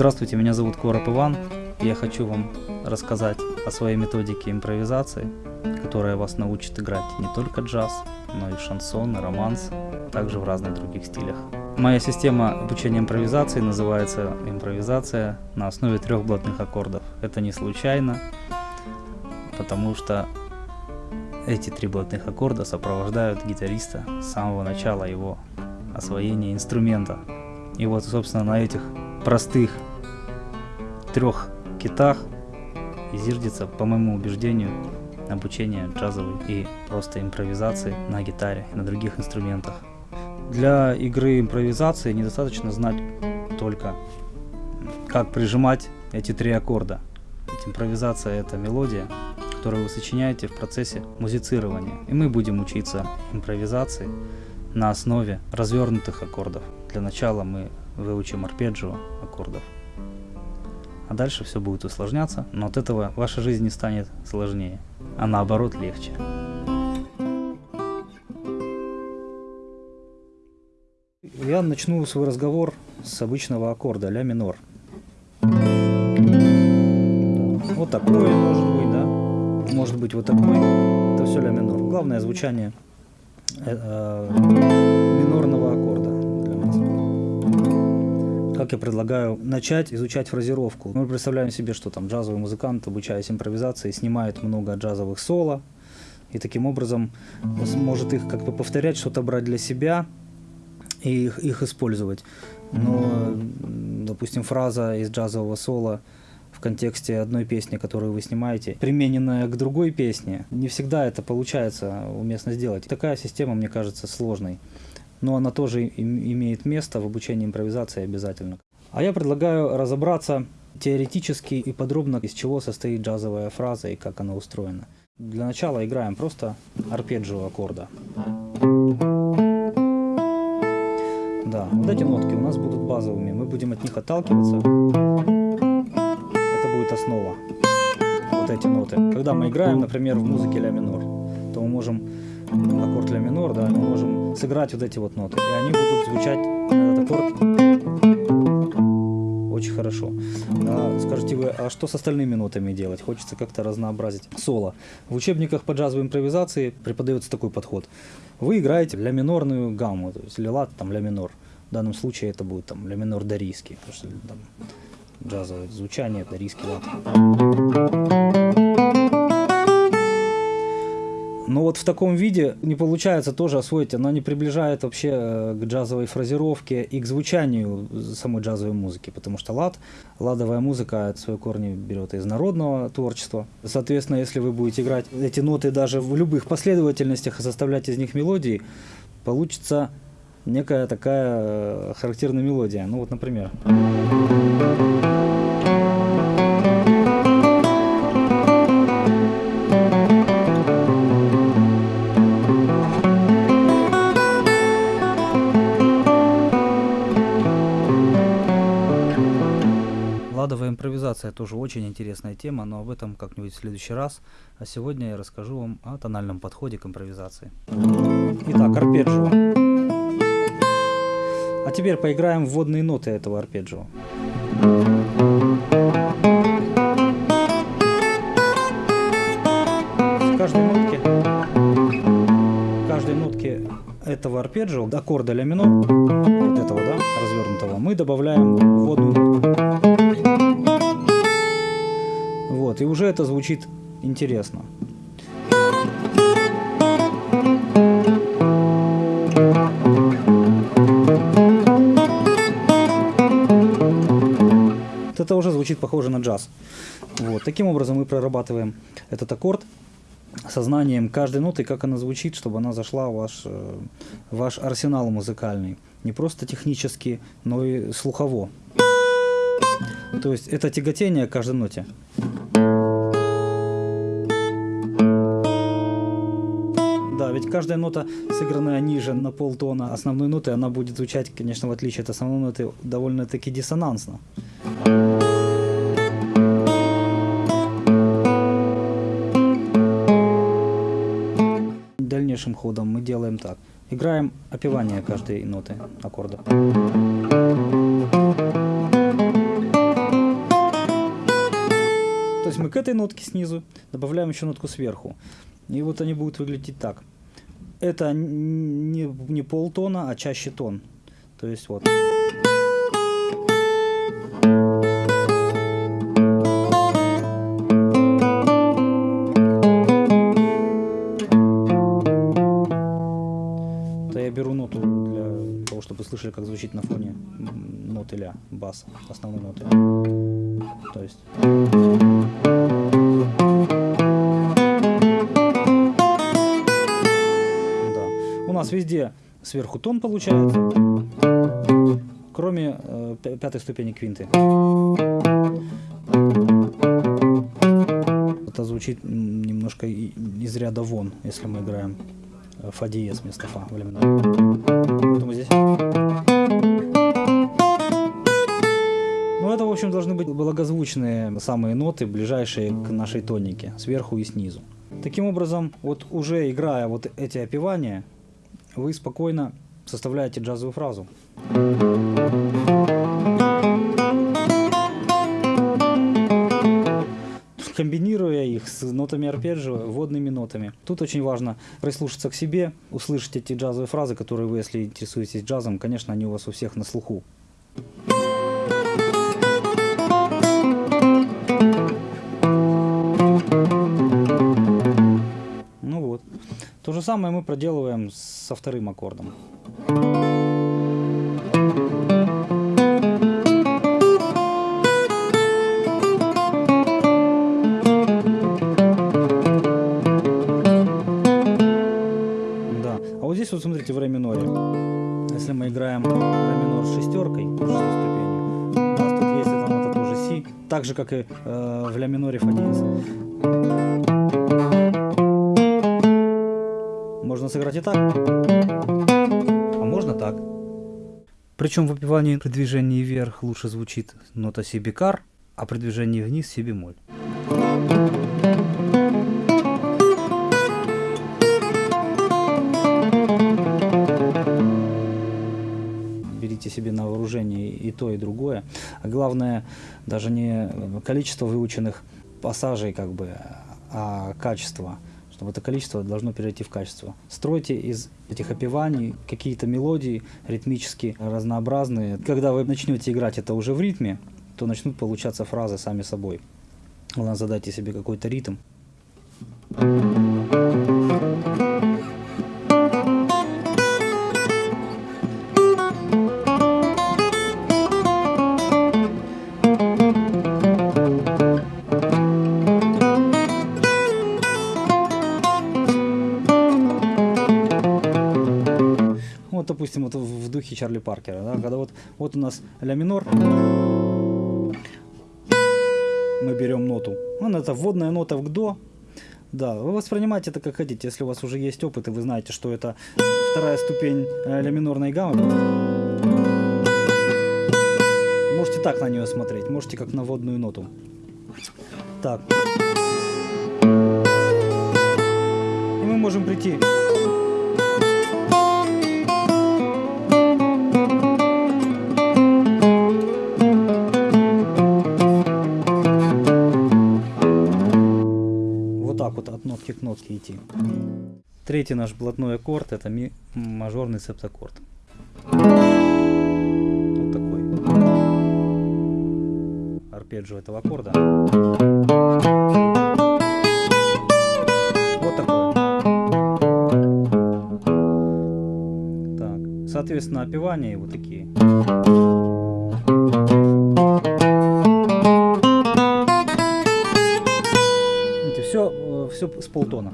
Здравствуйте, меня зовут Короб Иван. Я хочу вам рассказать о своей методике импровизации, которая вас научит играть не только джаз, но и шансон, и романс, также в разных других стилях. Моя система обучения импровизации называется импровизация на основе трех блатных аккордов. Это не случайно, потому что эти три блатных аккорда сопровождают гитариста с самого начала его освоения инструмента. И вот, собственно, на этих простых трех китах и по моему убеждению, обучение джазовой и просто импровизации на гитаре и на других инструментах. Для игры импровизации недостаточно знать только, как прижимать эти три аккорда. Ведь импровизация это мелодия, которую вы сочиняете в процессе музицирования. И мы будем учиться импровизации на основе развернутых аккордов. Для начала мы выучим арпеджио аккордов. А дальше все будет усложняться, но от этого ваша жизнь не станет сложнее, а наоборот легче. Я начну свой разговор с обычного аккорда ля минор. Вот такой может быть, да? Может быть вот такой. Это все ля минор. Главное звучание э, э, минорного аккорда. Как я предлагаю начать изучать фразировку. Мы представляем себе, что там джазовый музыкант, обучаясь импровизации, снимает много джазовых соло, и таким образом может их как бы повторять, что-то брать для себя и их, их использовать. Но, допустим, фраза из джазового соло в контексте одной песни, которую вы снимаете, примененная к другой песне, не всегда это получается уместно сделать. Такая система, мне кажется, сложной. Но она тоже имеет место в обучении импровизации обязательно. А я предлагаю разобраться теоретически и подробно, из чего состоит джазовая фраза и как она устроена. Для начала играем просто арпеджио аккорда. Да, вот эти нотки у нас будут базовыми, мы будем от них отталкиваться. Это будет основа, вот эти ноты. Когда мы играем, например, в музыке ля минор, то мы можем аккорд ля минор, да, мы можем сыграть вот эти вот ноты, и они будут звучать, этот аккорд, очень хорошо. А, скажите вы, а что с остальными нотами делать? Хочется как-то разнообразить соло. В учебниках по джазовой импровизации преподается такой подход. Вы играете ля минорную гамму, то есть ля лат, там ля минор. В данном случае это будет там ля минор дарийский, потому что там джазовое звучание, дарийский лад. Но вот в таком виде не получается тоже освоить, она не приближает вообще э, к джазовой фразировке и к звучанию самой джазовой музыки, потому что лад, ладовая музыка свои корни берет из народного творчества. Соответственно, если вы будете играть эти ноты даже в любых последовательностях и составлять из них мелодии, получится некая такая э, характерная мелодия. Ну вот, например. Импровизация тоже очень интересная тема, но об этом как-нибудь в следующий раз. А сегодня я расскажу вам о тональном подходе к импровизации. Итак, арпеджио. А теперь поиграем вводные ноты этого арпеджио. В каждой нотке, в каждой нотке этого арпеджио, аккорда ля минор, вот этого, да, развернутого, мы добавляем вводную нотку. И уже это звучит интересно. Вот это уже звучит похоже на джаз. Вот, таким образом мы прорабатываем этот аккорд сознанием каждой ноты, как она звучит, чтобы она зашла в ваш, э, ваш арсенал музыкальный. Не просто технически, но и слухово. То есть это тяготение каждой ноте. Ведь каждая нота, сыгранная ниже на полтона основной ноты, она будет звучать, конечно, в отличие от основной ноты, довольно-таки диссонансно. Дальнейшим ходом мы делаем так. Играем опевание каждой ноты аккорда. есть мы к этой нотке снизу добавляем еще нотку сверху. И вот они будут выглядеть так. Это не, не полтона, а чаще тон. То есть вот. Это я беру ноту для того, чтобы слышали, как звучит на фоне ноты ля, бас, основной ноты. То есть... сверху тон получается, кроме э, пятой ступени квинты. Это звучит немножко из ряда вон, если мы играем фа диез вместо фа в ля Поэтому здесь... Ну, это, в общем, должны быть благозвучные самые ноты, ближайшие к нашей тонике, сверху и снизу. Таким образом, вот уже играя вот эти опевания, вы спокойно составляете джазовую фразу. комбинируя их с нотами арпеджио, водными нотами. Тут очень важно прислушаться к себе, услышать эти джазовые фразы, которые вы, если интересуетесь джазом, конечно, они у вас у всех на слуху. Же самое мы проделываем со вторым аккордом. здесь вот смотрите в ре миноре. Если мы играем ре минор с шестеркой, шестой ступенью, у нас тут есть эта нота тоже си, так же как и э, в ля миноре фа диез. Можно сыграть и так, а можно так. Причем в опевании при движении вверх лучше звучит нота си бикар, а при движении вниз си бемоль. берите себе на вооружение и то, и другое. А главное, даже не количество выученных пассажей, как бы, а качество чтобы это количество должно перейти в качество. Стройте из этих опеваний какие-то мелодии ритмически разнообразные. Когда вы начнете играть это уже в ритме, то начнут получаться фразы сами собой. Главное, задайте себе какой-то ритм. Допустим, вот в духе Чарли Паркера, да, когда вот, вот у нас ля минор, мы берем ноту, ну, это вводная нота в до, да, вы воспринимаете это как хотите, если у вас уже есть опыт, и вы знаете, что это вторая ступень э, ля минорной гаммы, можете так на нее смотреть, можете как на водную ноту. Так. И мы можем прийти нотки к нотке идти. Третий наш блатной аккорд это ми мажорный септаккорд. Вот такой. Арпеджио этого аккорда. Вот такой. Так. Соответственно, опевания вот такие. все с полтона.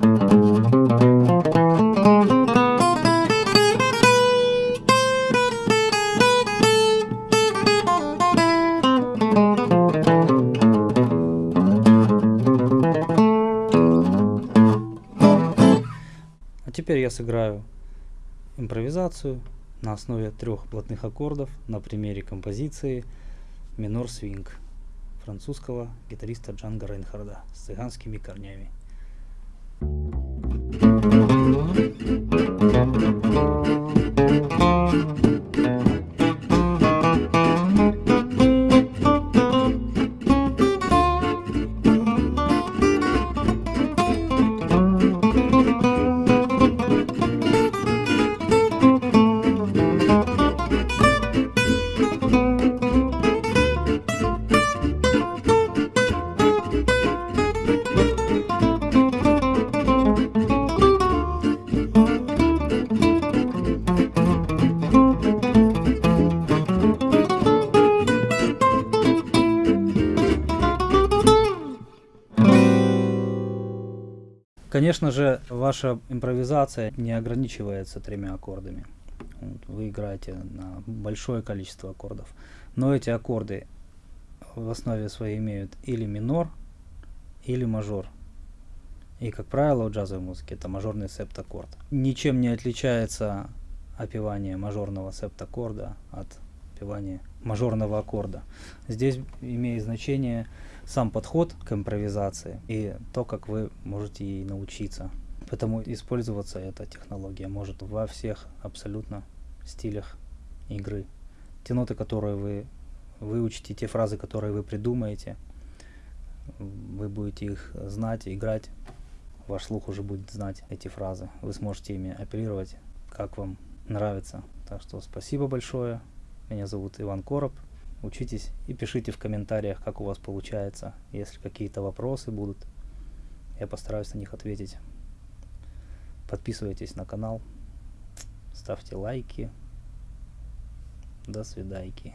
А теперь я сыграю импровизацию на основе трех плотных аккордов на примере композиции минор свинг французского гитариста Джанга Рейнхарда с цыганскими корнями. Thank you. Конечно же, ваша импровизация не ограничивается тремя аккордами. Вы играете на большое количество аккордов. Но эти аккорды в основе своей имеют или минор, или мажор. И, как правило, в джазовой музыке это мажорный септаккорд. Ничем не отличается опевание мажорного септаккорда от опевания мажорного аккорда. Здесь имеет значение сам подход к импровизации и то, как вы можете ей научиться. Поэтому использоваться эта технология может во всех абсолютно стилях игры. Те ноты, которые вы выучите, те фразы, которые вы придумаете, вы будете их знать, играть. Ваш слух уже будет знать эти фразы. Вы сможете ими оперировать, как вам нравится. Так что спасибо большое. Меня зовут Иван Короб. Учитесь и пишите в комментариях, как у вас получается. Если какие-то вопросы будут, я постараюсь на них ответить. Подписывайтесь на канал, ставьте лайки. До свидайки.